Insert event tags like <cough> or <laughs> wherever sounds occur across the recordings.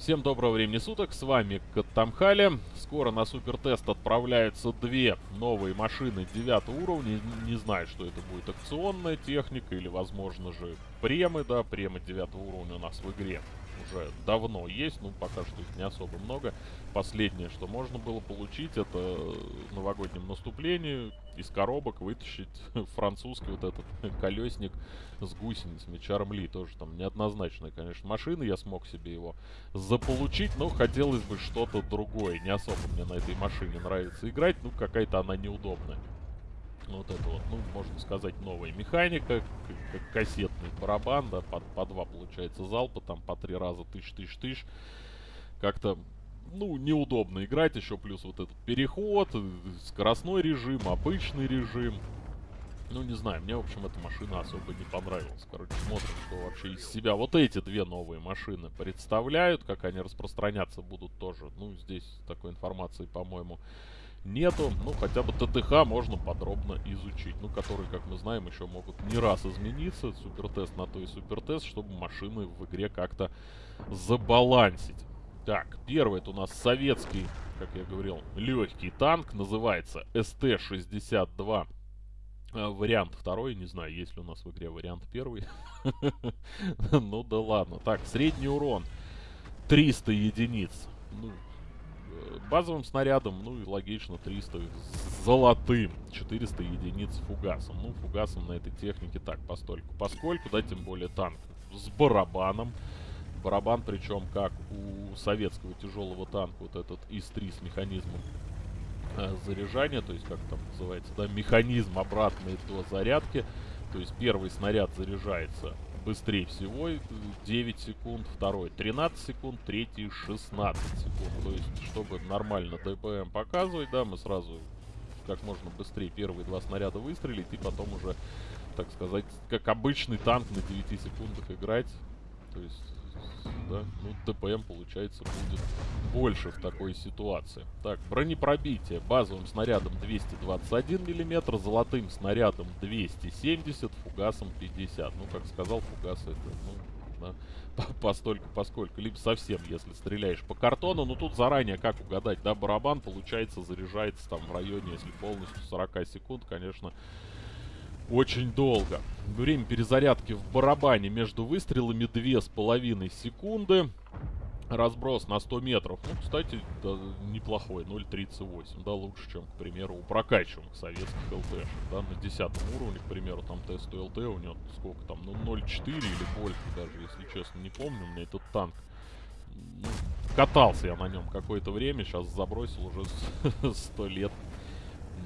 Всем доброго времени суток, с вами Каттамхали. Скоро на супертест отправляются две новые машины 9 уровня. Не знаю, что это будет акционная техника или, возможно же, премы, да, премы 9 уровня у нас в игре уже давно есть, ну пока что их не особо много. Последнее, что можно было получить, это в новогоднем наступлении из коробок вытащить <laughs> французский вот этот <laughs> колесник с гусеницами Чармли. Тоже там неоднозначная, конечно, машина. Я смог себе его заполучить, но хотелось бы что-то другое. Не особо мне на этой машине нравится играть, ну какая-то она неудобная. Вот это вот, ну, можно сказать, новая механика, как кассетный барабан, да, по, по два, получается, залпа, там по три раза тысяч-тысяч-тысяч. Как-то, ну, неудобно играть, еще плюс вот этот переход, скоростной режим, обычный режим. Ну, не знаю, мне, в общем, эта машина особо не понравилась. Короче, смотрим, что вообще из себя вот эти две новые машины представляют, как они распространяться будут тоже. Ну, здесь такой информации, по-моему, нету. Ну, хотя бы ТТХ можно подробно изучить. Ну, которые, как мы знаем, еще могут не раз измениться. Супертест на то и супертест, чтобы машины в игре как-то забалансить. Так, первый это у нас советский, как я говорил, легкий танк. Называется СТ-62. А, вариант второй, не знаю, есть ли у нас в игре вариант первый. <laughs> Ну да ладно. Так, средний урон 300 единиц. Ну, базовым снарядом, ну и логично 300 золотым, 400 единиц фугасом. Ну, фугасом на этой технике так, постольку. Поскольку, да, тем более танк с барабаном. Барабан, причем как у советского тяжелого танка, вот этот ИС-3 с механизмом э, заряжания, то есть как там называется, да, механизм обратный до зарядки. То есть первый снаряд заряжается быстрее всего 9 секунд, второй 13 секунд, третий 16 секунд. То есть, чтобы нормально ДПМ показывать, да, мы сразу как можно быстрее первые два снаряда выстрелить и потом уже, так сказать, как обычный танк на 9 секундах играть. То есть да, ну ДПМ получается будет больше в такой ситуации. Так, бронепробитие базовым снарядом 221 мм, золотым снарядом 270, фугасом 50. Ну, как сказал, фугас это, ну, да, <laughs> постольку, поскольку. Либо совсем, если стреляешь по картону. Но тут заранее, как угадать, да, барабан, получается, заряжается там в районе, если полностью 40 секунд, конечно, очень долго. Время перезарядки в барабане между выстрелами 2,5 секунды. Разброс на 100 метров. Ну, кстати, да, неплохой. 0.38. Да, лучше, чем, к примеру, у прокачиваемых советских ЛТшек. Да, на 10 уровне, к примеру, там тест ЛТ у него сколько там, ну, 0.4 или больше даже, если честно, не помню. У меня этот танк ну, катался я на нем какое-то время, сейчас забросил уже <laughs> 100 лет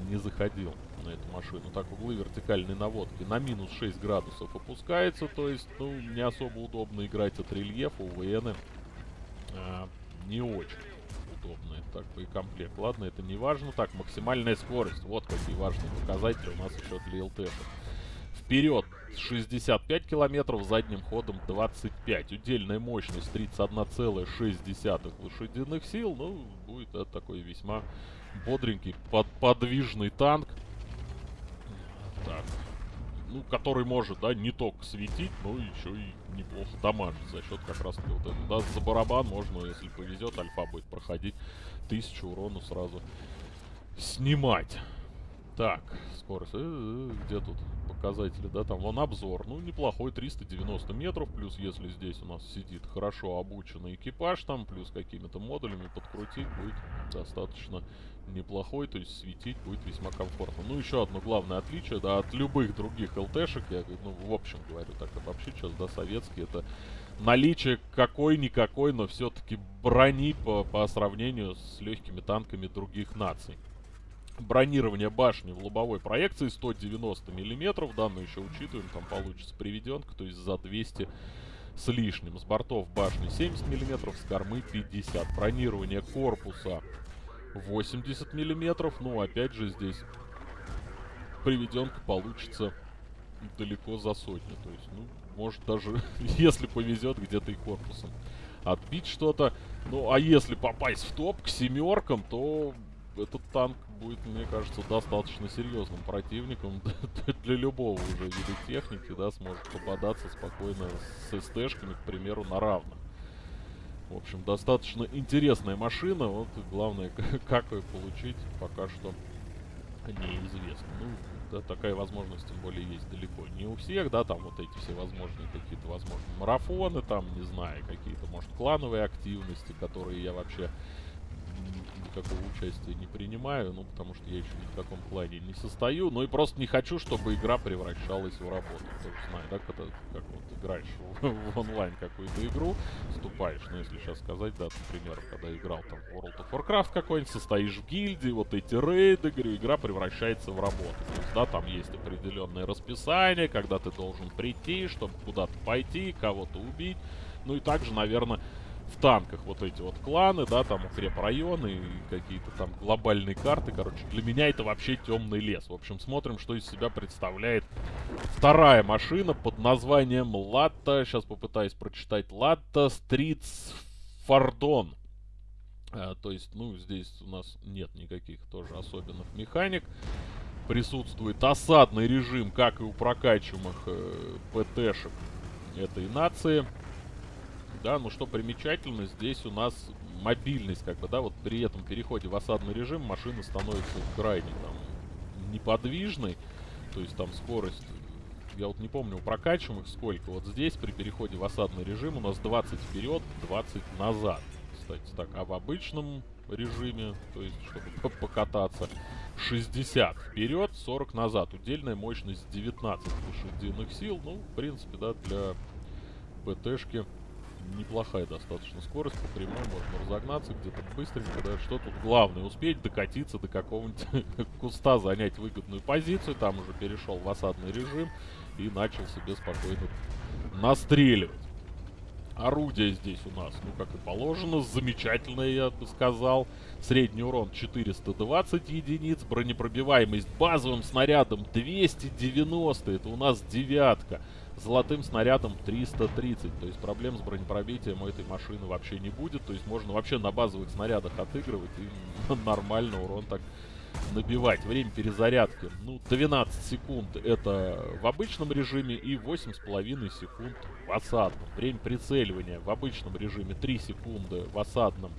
не заходил на эту машину. Так, углы вертикальной наводки на минус 6 градусов опускается, то есть, ну, не особо удобно играть от рельефа, у ВН а, не очень удобно. Так, боекомплект. Ладно, это не важно. Так, максимальная скорость. Вот какие важные показатели у нас еще для ЛТ. Вперед 65 километров, задним ходом 25. Удельная мощность 31,6 лошадиных сил. Ну, будет это такой весьма бодренький, под, подвижный танк. Так. Ну, который может, да, не только светить, но еще и неплохо дамажить за счет как раз вот этого. Да, за барабан можно, если повезет, альфа будет проходить, тысячу урона сразу снимать. Так, скорость. Э -э -э, где тут показатели? Да, там вон обзор. Ну, неплохой, 390 метров. Плюс, если здесь у нас сидит хорошо обученный экипаж, там, плюс какими-то модулями подкрутить будет достаточно неплохой. То есть светить будет весьма комфортно. Ну, еще одно главное отличие, да, от любых других ЛТшек, я, ну, в общем говорю, так вообще сейчас, да, советские, это наличие какой-никакой, но все-таки брони по, по сравнению с легкими танками других наций бронирование башни в лобовой проекции 190 миллиметров. Данную еще учитываем, там получится приведенка, то есть за 200 с лишним. С бортов башни 70 миллиметров, с кормы 50. Бронирование корпуса 80 миллиметров. Ну, опять же, здесь приведенка получится далеко за сотню. То есть, ну, может даже, <laughs> если повезет, где-то и корпусом отбить что-то. Ну, а если попасть в топ к семеркам, то этот танк будет, мне кажется, достаточно серьезным противником <laughs> для любого уже вида техники, да, сможет попадаться спокойно с СТшками, к примеру, на равных. В общем, достаточно интересная машина. Вот главное, <laughs> как ее получить, пока что неизвестно. Ну, да, такая возможность, тем более, есть далеко не у всех, да, там вот эти все возможные какие-то, возможно, марафоны, там, не знаю, какие-то, может, клановые активности, которые я вообще никакого участия не принимаю, ну, потому что я еще ни в каком клане не состою, ну и просто не хочу, чтобы игра превращалась в работу. Ты же знаешь, да, когда, как вот играешь <laughs> в, в онлайн какую-то игру, вступаешь, ну, если сейчас сказать, да, например, когда играл там в World of Warcraft какой-нибудь, состоишь в гильдии, вот эти рейды, говорю, игра превращается в работу. То есть, да, там есть определенное расписание, когда ты должен прийти, чтобы куда-то пойти, кого-то убить, ну и также, наверное, в танках вот эти вот кланы, да, там укрепрайоны какие-то там глобальные карты, короче. Для меня это вообще темный лес. В общем, смотрим, что из себя представляет вторая машина под названием Латта. Сейчас попытаюсь прочитать. Латта Стритс Фардон. А, то есть, ну, здесь у нас нет никаких тоже особенных механик. Присутствует осадный режим, как и у прокачиваемых э, ПТшек этой нации да, но что примечательно, здесь у нас мобильность, как бы, да, вот при этом переходе в осадный режим машина становится крайне там неподвижной, то есть там скорость, я вот не помню, у прокачиваемых сколько, вот здесь при переходе в осадный режим у нас 20 вперед, 20 назад, кстати, так, а в обычном режиме, то есть чтобы покататься, 60 вперед, 40 назад, удельная мощность 19 лошадиных сил, ну, в принципе, да, для ПТшки неплохая достаточно скорость по прямой, можно разогнаться где-то быстренько, да, что тут главное, успеть докатиться до какого-нибудь <laughs> куста, занять выгодную позицию, там уже перешел в осадный режим и начал себе спокойно настреливать. Орудие здесь у нас, ну, как и положено, замечательное, я бы сказал. Средний урон 420 единиц, бронепробиваемость базовым снарядом 290, это у нас девятка золотым снарядом 330. То есть проблем с бронепробитием у этой машины вообще не будет. То есть можно вообще на базовых снарядах отыгрывать и <laughs> нормально урон так набивать. Время перезарядки, ну, 12 секунд это в обычном режиме и 8,5 секунд в осадном. Время прицеливания в обычном режиме 3 секунды, в осадном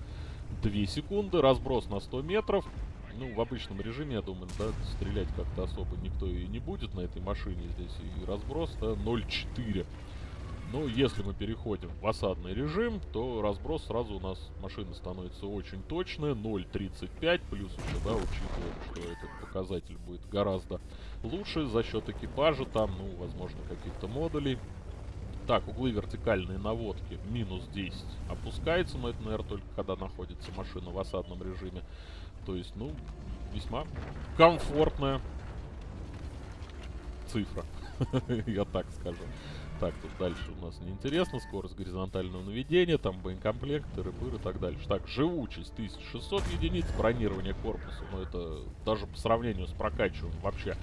2 секунды. Разброс на 100 метров. Ну, в обычном режиме, я думаю, да, стрелять как-то особо никто и не будет на этой машине. Здесь и разброс, да, 0,4. Но если мы переходим в осадный режим, то разброс сразу у нас машина становится очень точная, 0.35, плюс еще, да, учитывая, что этот показатель будет гораздо лучше за счет экипажа, там, ну, возможно, каких-то модулей. Так, углы вертикальные наводки минус 10 опускается, но это, наверное, только когда находится машина в осадном режиме. То есть, ну, весьма комфортная цифра. <laughs> Я так скажу. Так, тут дальше у нас неинтересно. Скорость горизонтального наведения, там боекомплект, тыры-пыры и так дальше. Так, живучесть 1600 единиц, бронирование корпуса. Ну, это даже по сравнению с прокачиванием вообще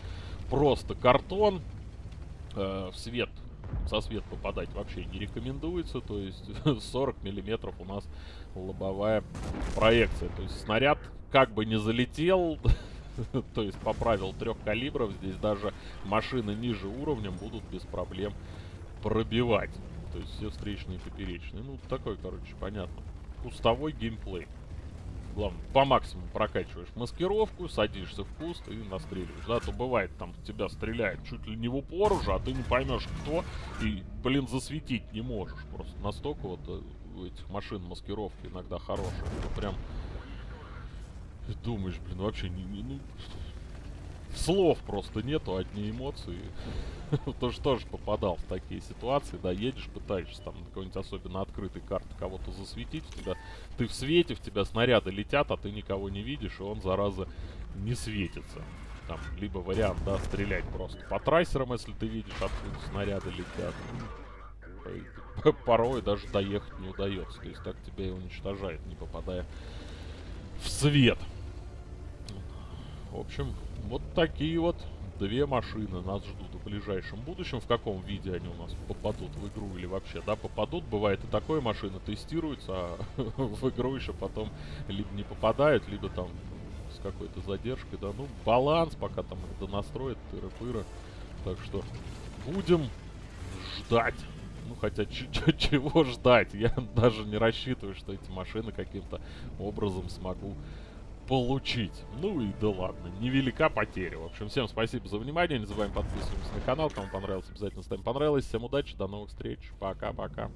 просто картон. Э, в свет, со свет попадать вообще не рекомендуется. То есть <laughs> 40 миллиметров у нас лобовая проекция. То есть снаряд как бы не залетел, <laughs> то есть по правилу трех калибров, здесь даже машины ниже уровнем будут без проблем пробивать. То есть все встречные и поперечные. Ну, такой, короче, понятно. Кустовой геймплей. Главное, по максимуму прокачиваешь маскировку, садишься в куст и настреливаешь. Да, то бывает, там тебя стреляет чуть ли не в упор уже, а ты не поймешь кто, и, блин, засветить не можешь. Просто настолько вот э, у этих машин маскировки иногда хорошая. Прям ты думаешь, блин, вообще не, не, ну, слов просто нету, одни эмоции. <laughs> Тоже тоже попадал в такие ситуации, да, едешь, пытаешься там на какой-нибудь особенно открытой карты кого-то засветить, у тебя, ты в свете, в тебя снаряды летят, а ты никого не видишь, и он, зараза, не светится. Там, либо вариант, да, стрелять просто по трассерам, если ты видишь, откуда снаряды летят. <laughs> Порой даже доехать не удается, то есть так тебя и уничтожает, не попадая в свет. В общем, вот такие вот две машины нас ждут в ближайшем будущем. В каком виде они у нас попадут в игру или вообще, да, попадут. Бывает и такое, машина тестируется, а <laughs> в игру еще потом либо не попадает, либо там с какой-то задержкой, да. Ну, баланс пока там это настроит, тыры-пыры. Так что будем ждать. Ну, хотя чего ждать? Я даже не рассчитываю, что эти машины каким-то образом смогу получить. Ну и да ладно, невелика потеря. В общем, всем спасибо за внимание. Не забываем подписываться на канал. Кому понравилось, обязательно ставим понравилось. Всем удачи, до новых встреч. Пока-пока.